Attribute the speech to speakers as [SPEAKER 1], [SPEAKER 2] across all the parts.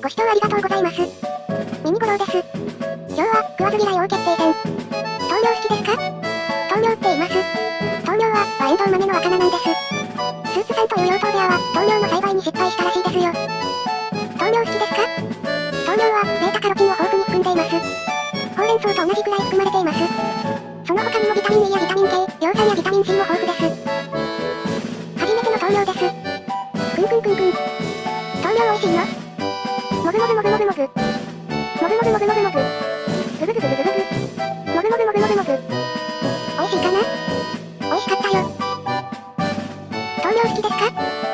[SPEAKER 1] ご視聴ありがとうございます。ミニゴロウです。今日は、食わず嫌い王決定戦。豆苗好きですか？豆苗って言います。豆苗は、和エンドウ豆の若菜なんです。スーツさんという養豚部屋は、豆苗の栽培に失敗したらしいですよ。豆苗好きですか？豆苗は、ベータカロテンを豊富に含んでいます。ほうれん草と同じくらい含まれています。その他にもビタミン E やビタミン K、葉酸やビタミン C も豊富です。初めての豆苗です。くんくんくんくん。豆苗美味しいの？もぐもぐもぐもぐもぐ。もぐもぐもぐもぐもぐ。ぐぐぐぐぐぐぐ。もぐもぐもぐもぐもぐ。美味しいかな美味しかったよ。豆苗好きですか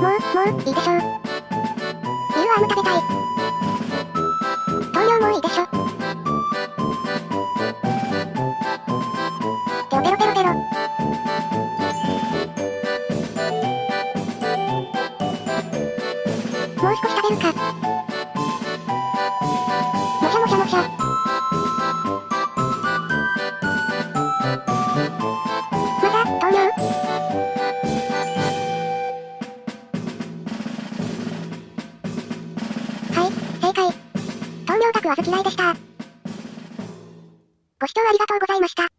[SPEAKER 1] もう、もう、いいでしょう。ビールアーム食べたい。糖量もいいでしょ。ペロペロペロペロ。もう少し食べるか。オタクは好きないでした。ご視聴ありがとうございました。